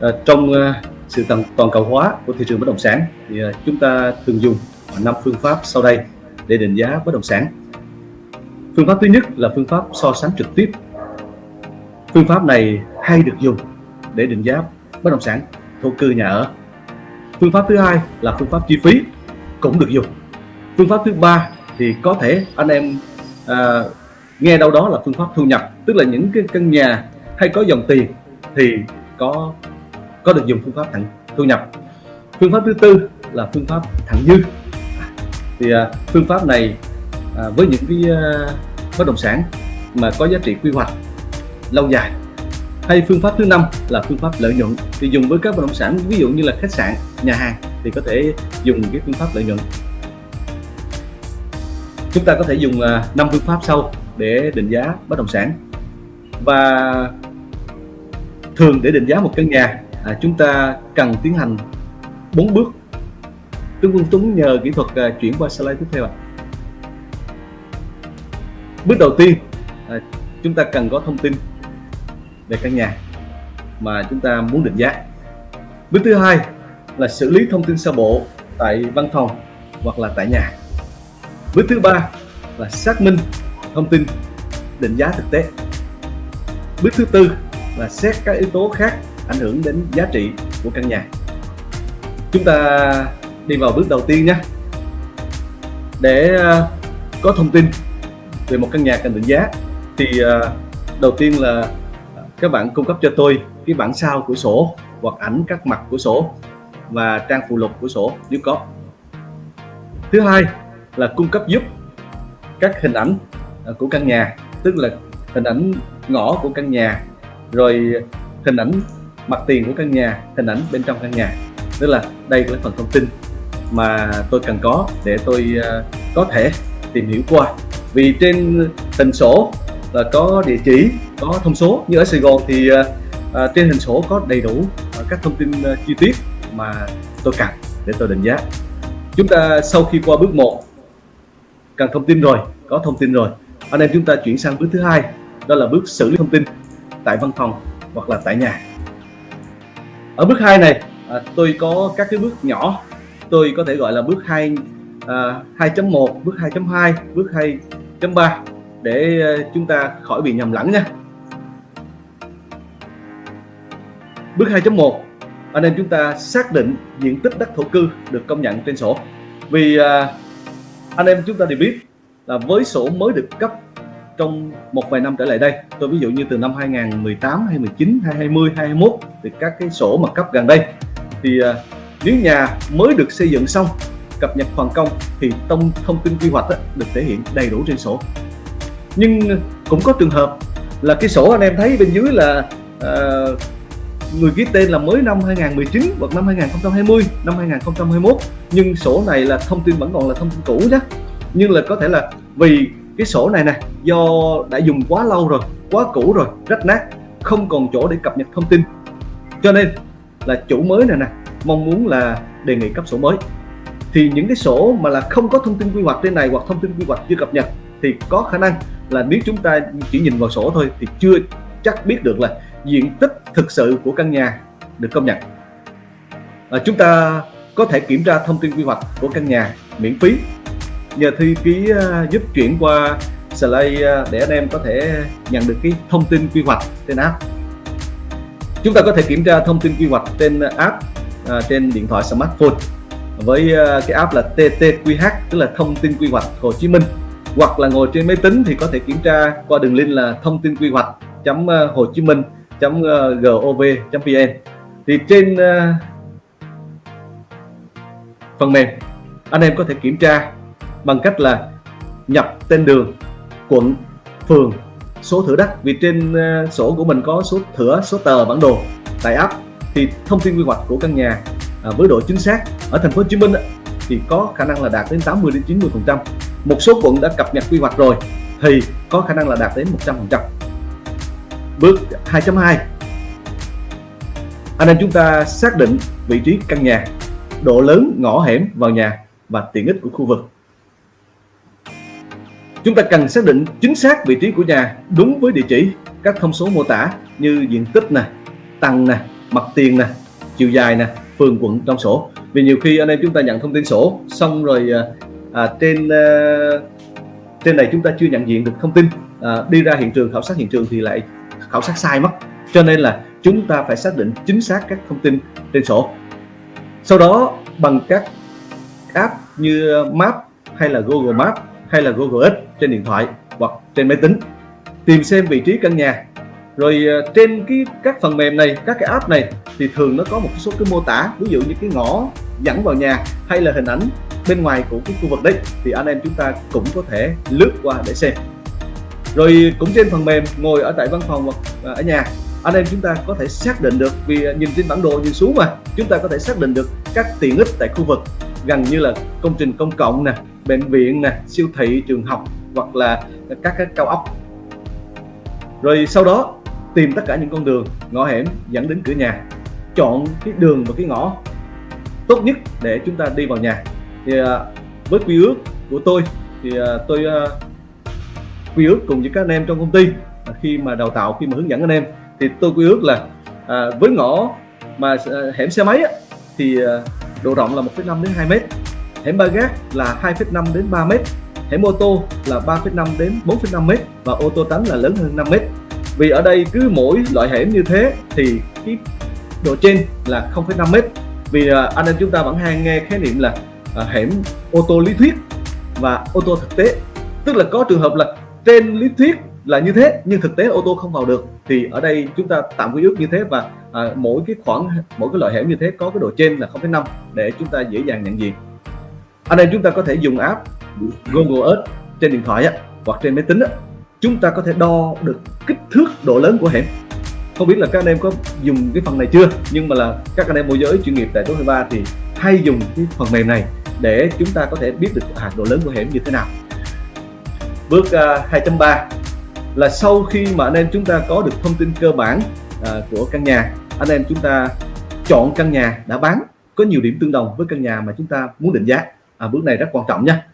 À, trong à, sự toàn, toàn cầu hóa của thị trường bất động sản thì à, chúng ta thường dùng năm phương pháp sau đây để định giá bất động sản. Phương pháp thứ nhất là phương pháp so sánh trực tiếp. Phương pháp này hay được dùng để định giá bất động sản thổ cư nhà ở. Phương pháp thứ hai là phương pháp chi phí cũng được dùng. Phương pháp thứ ba thì có thể anh em à, nghe đâu đó là phương pháp thu nhập, tức là những cái căn nhà hay có dòng tiền thì có có được dùng phương pháp thẳng thu nhập. Phương pháp thứ tư là phương pháp thẳng dư. Thì à, phương pháp này à, với những cái à, bất động sản mà có giá trị quy hoạch lâu dài hay phương pháp thứ năm là phương pháp lợi nhuận. Thì dùng với các bất động sản ví dụ như là khách sạn nhà hàng thì có thể dùng cái phương pháp lợi nhuận. Chúng ta có thể dùng à, năm phương pháp sau để định giá bất động sản. Và thường để định giá một căn nhà à, chúng ta cần tiến hành bốn bước. Tướng Quân Tuấn nhờ kỹ thuật à, chuyển qua slide tiếp theo ạ. Bước đầu tiên à, chúng ta cần có thông tin về căn nhà mà chúng ta muốn định giá. Bước thứ hai là xử lý thông tin sơ bộ tại văn phòng hoặc là tại nhà. Bước thứ ba là xác minh thông tin định giá thực tế. Bước thứ tư là xét các yếu tố khác ảnh hưởng đến giá trị của căn nhà. Chúng ta đi vào bước đầu tiên nhé. Để ờ, có thông tin về một căn nhà cần định giá thì ờ, đầu tiên là các bạn cung cấp cho tôi cái bản sao của sổ hoặc ảnh các mặt của sổ và trang phụ lục của sổ nếu có. Thứ hai là cung cấp giúp các hình ảnh ờ, của căn nhà, tức là hình ảnh ngõ của căn nhà, rồi hình ảnh mặt tiền của căn nhà, hình ảnh bên trong căn nhà. Tức là đây là phần thông tin mà tôi cần có để tôi ờ, có thể tìm hiểu qua. Vì trên hình sổ là có địa chỉ, có thông số. Như ở Sài Gòn thì ờ, ờ, trên hình sổ có đầy đủ các thông tin chi tiết mà tôi cần để tôi định giá. Chúng ta sau khi qua bước 1 cần thông tin rồi, có thông tin rồi. Anh em chúng ta chuyển sang bước thứ hai, đó là bước xử lý thông tin tại văn phòng hoặc là tại nhà ở bước 2 này à, tôi có các cái bước nhỏ. Tôi có thể gọi là bước 2 à, 2.1 bước 2.2 bước 2.3 để à, chúng ta khỏi bị nhầm lẫn nha. Bước 2.1 anh em chúng ta xác định diện tích đất thổ cư được công nhận trên sổ. Vì à, anh em chúng ta đều biết là với sổ mới được cấp trong một vài năm trở lại đây. Tôi ví dụ như từ năm 2018 2019 2020 2021 thì các cái sổ mà cấp gần đây thì uh, nếu nhà mới được xây dựng xong cập nhật hoàn công thì thông thông tin quy hoạch á, được thể hiện đầy đủ trên sổ. Nhưng cũng có trường hợp là cái sổ anh em thấy bên dưới là uh, người ký tên là mới năm 2019 hoặc năm 2020 năm 2021 nhưng sổ này là thông tin vẫn còn là thông tin cũ nhé nhưng là có thể là vì cái sổ này nè do đã dùng quá lâu rồi quá cũ rồi rách nát không còn chỗ để cập nhật thông tin. Cho nên là chủ mới này nè mong muốn là đề nghị cấp sổ mới. Thì những cái sổ mà là không có thông tin quy hoạch trên này hoặc thông tin quy hoạch chưa cập nhật thì có khả năng là nếu chúng ta chỉ nhìn vào sổ thôi thì chưa chắc biết được là diện tích thực sự của căn nhà được công nhận. À, chúng ta có thể kiểm tra thông tin quy hoạch của căn nhà miễn phí nhờ thư ký giúp chuyển qua slide à, để anh em có thể nhận được cái thông tin quy hoạch trên app. Chúng ta có thể kiểm tra thông tin quy hoạch trên app à, trên điện thoại smartphone với à, cái app là TTQH tức là thông tin quy hoạch Hồ Chí Minh. Hoặc là ngồi trên máy tính thì có thể kiểm tra qua đường link là thông tin quy hoạch chấm à, Hồ Chí Minh chấm gov vn thì trên phần mềm anh em có thể kiểm tra bằng cách là nhập tên đường, quận, phường, số thửa đất. Vì trên ờ, sổ của mình có số thửa, số tờ, bản đồ tại app thì thông tin quy hoạch của căn nhà à, với độ chính xác ở thành phố Hồ Chí Minh thì có khả năng là đạt đến 80 đến 90 phần trăm. Một số quận đã cập nhật quy hoạch rồi, thì có khả năng là đạt đến 100 phần trăm. Bước 2.2 anh em chúng ta xác định vị trí căn nhà, độ lớn, ngõ hẻm vào nhà và tiện ích của khu vực. Chúng ta cần xác định chính xác vị trí của nhà đúng với địa chỉ, các thông số mô tả như diện tích nè, tầng nè, mặt tiền nè chiều dài nè phường quận trong sổ. Vì nhiều khi anh em chúng ta nhận thông tin sổ xong rồi à, à, trên à, trên này chúng ta chưa nhận diện được thông tin à, đi ra hiện trường khảo sát hiện trường thì lại khảo sát sai mất. Cho nên là chúng ta phải xác định chính xác các thông tin trên sổ. Sau đó bằng các app như Map hay là Google Maps hay là Google Earth trên điện thoại hoặc trên máy tính. Tìm xem vị trí căn nhà. Rồi ờ, trên cái các phần mềm này, các cái app này thì thường nó có một số cái mô tả, ví dụ như cái ngõ dẫn vào nhà hay là hình ảnh bên ngoài của cái khu vực đấy thì anh em chúng ta cũng có thể lướt qua để xem. Rồi, cũng trên phần mềm, ngồi ở tại văn phòng hoặc ờ, ở nhà, anh em chúng ta có thể xác định được vì ờ, nhìn trên bản đồ nhìn xuống mà, chúng ta có thể xác định được các tiện ích tại khu vực, gần như là công trình công cộng nè bệnh viện nè siêu thị trường học hoặc là các cái cao ốc. Rồi sau đó tìm tất cả những con đường ngõ hẻm dẫn đến cửa nhà chọn cái đường và cái ngõ tốt nhất để chúng ta đi vào nhà. Thì à, với quy ước của tôi thì à, tôi à, quy ước cùng với các anh em trong công ty khi mà đào tạo khi mà hướng dẫn anh em thì tôi quy ước là với ngõ mà hẻm xe máy thì độ rộng là 1,5 đến 2 mét hẻm ba gác là 2,5 đến 3 mét. Hẻm ô tô là 3,5 đến 4,5 mét và ô tô tránh là lớn hơn 5 mét. Vì ở đây cứ mỗi loại hẻm như thế thì cái độ trên là 0,5 mét. Vì à, anh em chúng ta vẫn hay nghe khái niệm là à, hẻm ô tô lý thuyết và ô tô thực tế. Tức là có trường hợp là trên lý thuyết là như thế nhưng thực tế ô tô không vào được. Thì ở đây chúng ta tạm quy ước như thế và à, mỗi cái khoảng mỗi cái loại hẻm như thế có cái độ trên là 0,5 để chúng ta dễ dàng nhận diện anh em chúng ta có thể dùng app Google Earth trên điện thoại á, hoặc trên máy tính á, chúng ta có thể đo được kích thước độ lớn của hẻm. Không biết là các anh em có dùng cái phần này chưa? Nhưng mà là các anh em môi giới chuyên nghiệp tại số 23 thì hay dùng cái phần mềm này để chúng ta có thể biết được à, độ lớn của hẻm như thế nào. Bước à, uh, 2.3 là sau khi mà anh em chúng ta có được thông tin cơ bản uh, của căn nhà anh em chúng ta chọn căn nhà đã bán có nhiều điểm tương đồng với căn nhà mà chúng ta muốn định giá à, bước này rất quan trọng nha.